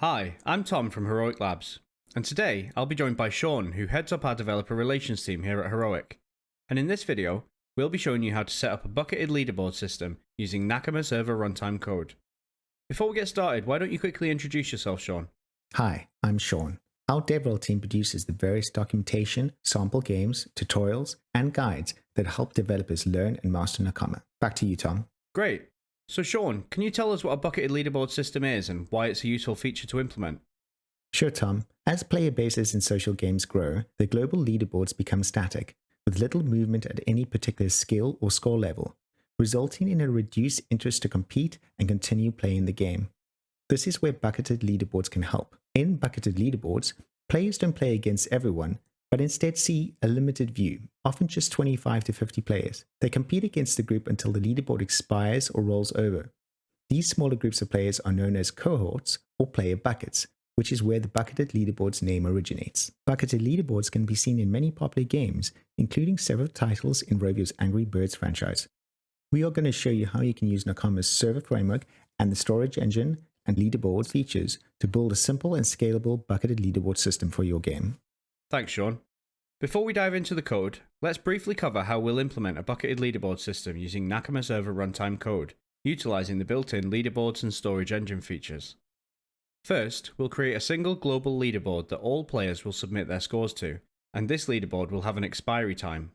Hi, I'm Tom from Heroic Labs, and today I'll be joined by Sean, who heads up our developer relations team here at Heroic. And in this video, we'll be showing you how to set up a bucketed leaderboard system using Nakama server runtime code. Before we get started, why don't you quickly introduce yourself, Sean? Hi, I'm Sean. Our DevRel team produces the various documentation, sample games, tutorials, and guides that help developers learn and master Nakama. Back to you, Tom. Great. So, Sean, can you tell us what a bucketed leaderboard system is and why it's a useful feature to implement? Sure, Tom. As player bases in social games grow, the global leaderboards become static, with little movement at any particular skill or score level, resulting in a reduced interest to compete and continue playing the game. This is where bucketed leaderboards can help. In bucketed leaderboards, players don't play against everyone, but instead see a limited view, often just 25 to 50 players. They compete against the group until the leaderboard expires or rolls over. These smaller groups of players are known as cohorts or player buckets, which is where the bucketed leaderboards name originates. Bucketed leaderboards can be seen in many popular games, including several titles in Rovio's Angry Birds franchise. We are going to show you how you can use Nakama's server framework and the storage engine and leaderboard features to build a simple and scalable bucketed leaderboard system for your game. Thanks, Sean. Before we dive into the code, let's briefly cover how we'll implement a bucketed leaderboard system using Nakama Server runtime code, utilizing the built-in leaderboards and storage engine features. First, we'll create a single global leaderboard that all players will submit their scores to, and this leaderboard will have an expiry time.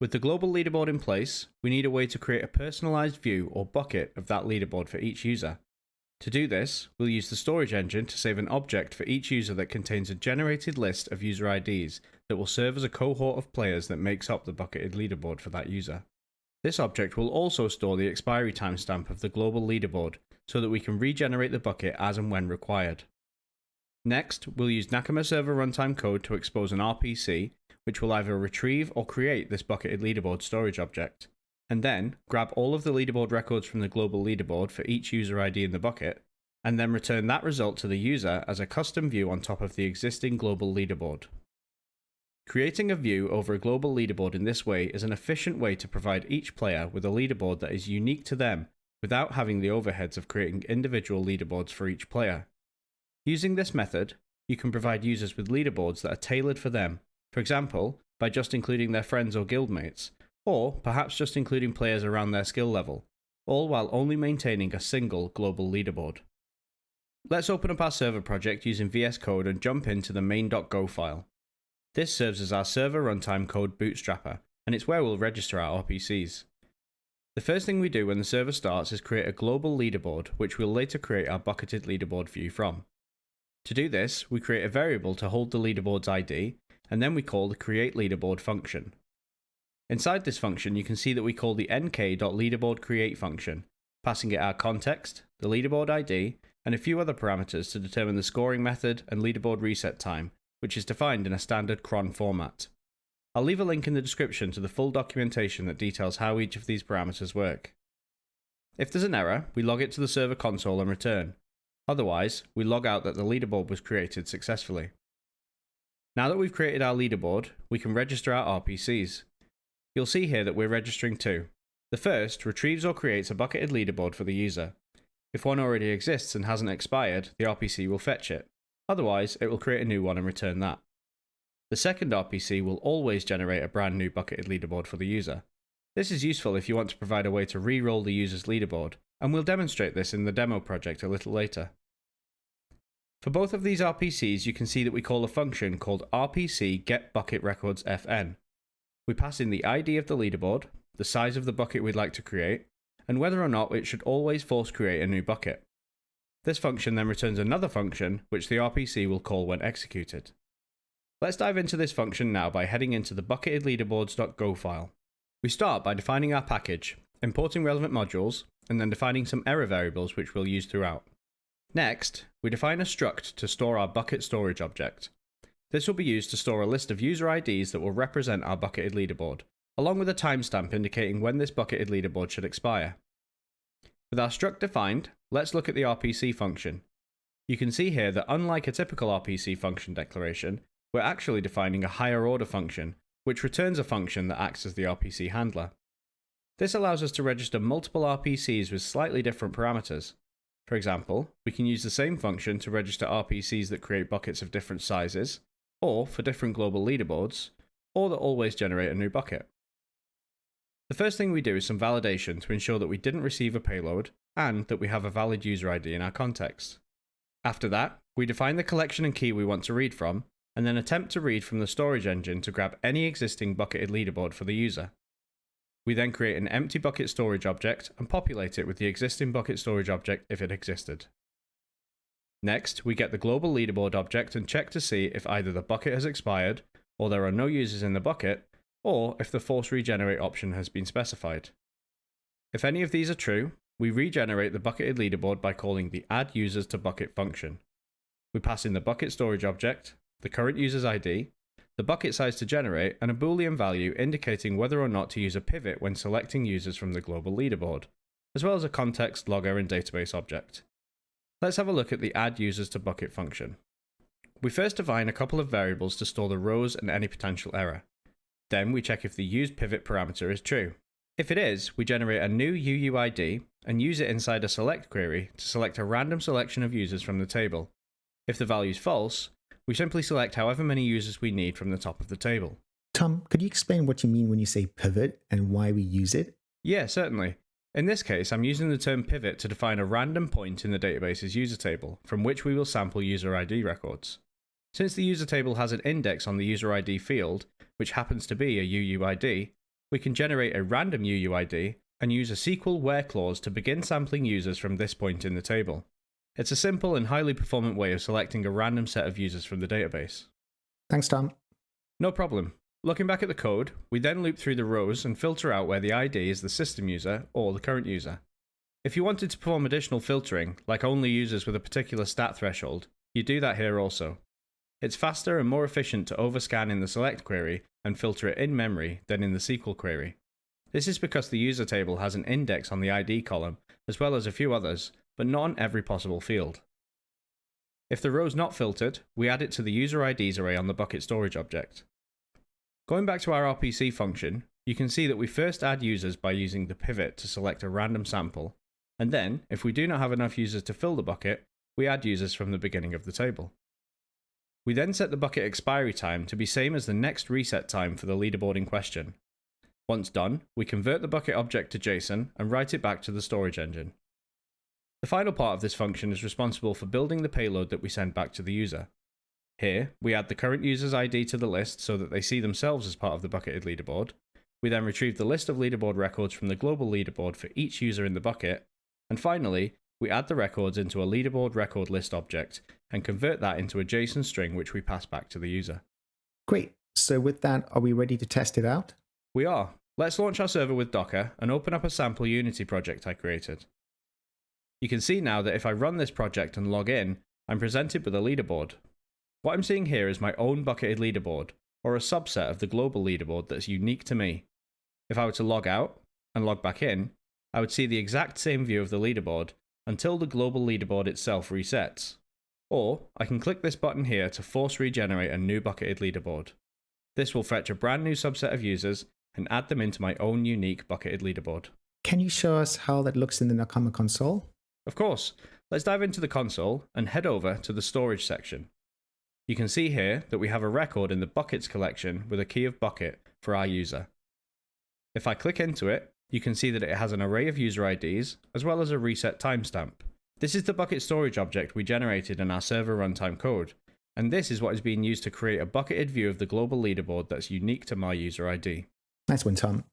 With the global leaderboard in place, we need a way to create a personalized view or bucket of that leaderboard for each user. To do this, we'll use the storage engine to save an object for each user that contains a generated list of user IDs that will serve as a cohort of players that makes up the bucketed leaderboard for that user. This object will also store the expiry timestamp of the global leaderboard so that we can regenerate the bucket as and when required. Next, we'll use Nakama server runtime code to expose an RPC, which will either retrieve or create this bucketed leaderboard storage object and then grab all of the leaderboard records from the global leaderboard for each user ID in the bucket, and then return that result to the user as a custom view on top of the existing global leaderboard. Creating a view over a global leaderboard in this way is an efficient way to provide each player with a leaderboard that is unique to them without having the overheads of creating individual leaderboards for each player. Using this method, you can provide users with leaderboards that are tailored for them, for example, by just including their friends or guildmates, or perhaps just including players around their skill level, all while only maintaining a single global leaderboard. Let's open up our server project using VS Code and jump into the main.go file. This serves as our server runtime code bootstrapper, and it's where we'll register our RPCs. The first thing we do when the server starts is create a global leaderboard, which we'll later create our bucketed leaderboard view from. To do this, we create a variable to hold the leaderboard's ID, and then we call the createLeaderboard function. Inside this function, you can see that we call the nk.leaderboardCreate function, passing it our context, the leaderboard ID, and a few other parameters to determine the scoring method and leaderboard reset time, which is defined in a standard cron format. I'll leave a link in the description to the full documentation that details how each of these parameters work. If there's an error, we log it to the server console and return. Otherwise, we log out that the leaderboard was created successfully. Now that we've created our leaderboard, we can register our RPCs. You'll see here that we're registering two. The first retrieves or creates a bucketed leaderboard for the user. If one already exists and hasn't expired, the RPC will fetch it. Otherwise, it will create a new one and return that. The second RPC will always generate a brand new bucketed leaderboard for the user. This is useful if you want to provide a way to re-roll the user's leaderboard, and we'll demonstrate this in the demo project a little later. For both of these RPCs, you can see that we call a function called rpc getBucketRecordsFn. We pass in the ID of the leaderboard, the size of the bucket we'd like to create, and whether or not it should always force create a new bucket. This function then returns another function, which the RPC will call when executed. Let's dive into this function now by heading into the bucketedleaderboards.go file. We start by defining our package, importing relevant modules, and then defining some error variables which we'll use throughout. Next, we define a struct to store our bucket storage object. This will be used to store a list of user IDs that will represent our bucketed leaderboard, along with a timestamp indicating when this bucketed leaderboard should expire. With our struct defined, let's look at the RPC function. You can see here that unlike a typical RPC function declaration, we're actually defining a higher order function, which returns a function that acts as the RPC handler. This allows us to register multiple RPCs with slightly different parameters. For example, we can use the same function to register RPCs that create buckets of different sizes, or for different global leaderboards, or that always generate a new bucket. The first thing we do is some validation to ensure that we didn't receive a payload and that we have a valid user ID in our context. After that, we define the collection and key we want to read from, and then attempt to read from the storage engine to grab any existing bucketed leaderboard for the user. We then create an empty bucket storage object and populate it with the existing bucket storage object if it existed. Next, we get the global leaderboard object and check to see if either the bucket has expired, or there are no users in the bucket, or if the force regenerate option has been specified. If any of these are true, we regenerate the bucketed leaderboard by calling the add users to bucket function. We pass in the bucket storage object, the current user's ID, the bucket size to generate, and a boolean value indicating whether or not to use a pivot when selecting users from the global leaderboard, as well as a context, logger, and database object. Let's have a look at the add users to bucket function. We first define a couple of variables to store the rows and any potential error. Then we check if the used pivot parameter is true. If it is, we generate a new UUID and use it inside a select query to select a random selection of users from the table. If the value is false, we simply select however many users we need from the top of the table. Tom, could you explain what you mean when you say pivot and why we use it? Yeah, certainly. In this case, I'm using the term pivot to define a random point in the database's user table, from which we will sample user ID records. Since the user table has an index on the user ID field, which happens to be a UUID, we can generate a random UUID and use a SQL where clause to begin sampling users from this point in the table. It's a simple and highly performant way of selecting a random set of users from the database. Thanks, Tom. No problem. Looking back at the code, we then loop through the rows and filter out where the ID is the system user or the current user. If you wanted to perform additional filtering, like only users with a particular stat threshold, you do that here also. It's faster and more efficient to overscan in the select query and filter it in memory than in the SQL query. This is because the user table has an index on the ID column, as well as a few others, but not on every possible field. If the row is not filtered, we add it to the user IDs array on the bucket storage object. Going back to our RPC function, you can see that we first add users by using the pivot to select a random sample, and then, if we do not have enough users to fill the bucket, we add users from the beginning of the table. We then set the bucket expiry time to be same as the next reset time for the leaderboard in question. Once done, we convert the bucket object to JSON and write it back to the storage engine. The final part of this function is responsible for building the payload that we send back to the user. Here, we add the current user's ID to the list so that they see themselves as part of the bucketed leaderboard. We then retrieve the list of leaderboard records from the global leaderboard for each user in the bucket. And finally, we add the records into a leaderboard record list object and convert that into a JSON string which we pass back to the user. Great. So with that, are we ready to test it out? We are. Let's launch our server with Docker and open up a sample Unity project I created. You can see now that if I run this project and log in, I'm presented with a leaderboard. What I'm seeing here is my own bucketed leaderboard, or a subset of the global leaderboard that's unique to me. If I were to log out and log back in, I would see the exact same view of the leaderboard until the global leaderboard itself resets. Or I can click this button here to force regenerate a new bucketed leaderboard. This will fetch a brand new subset of users and add them into my own unique bucketed leaderboard. Can you show us how that looks in the Nakama console? Of course, let's dive into the console and head over to the storage section. You can see here that we have a record in the buckets collection with a key of bucket for our user. If I click into it, you can see that it has an array of user IDs as well as a reset timestamp. This is the bucket storage object we generated in our server runtime code, and this is what is being used to create a bucketed view of the global leaderboard that's unique to my user ID. Nice one, Tom.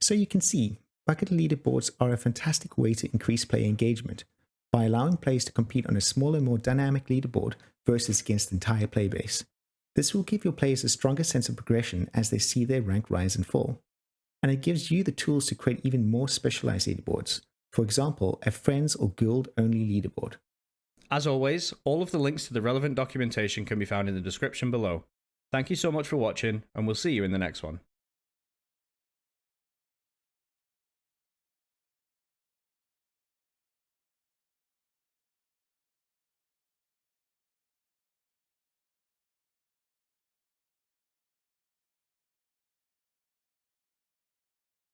So you can see Bucket leaderboards are a fantastic way to increase player engagement by allowing players to compete on a smaller, more dynamic leaderboard versus against the entire playbase. This will give your players a stronger sense of progression as they see their rank rise and fall. And it gives you the tools to create even more specialized leaderboards, for example, a friends or guild only leaderboard. As always, all of the links to the relevant documentation can be found in the description below. Thank you so much for watching, and we'll see you in the next one.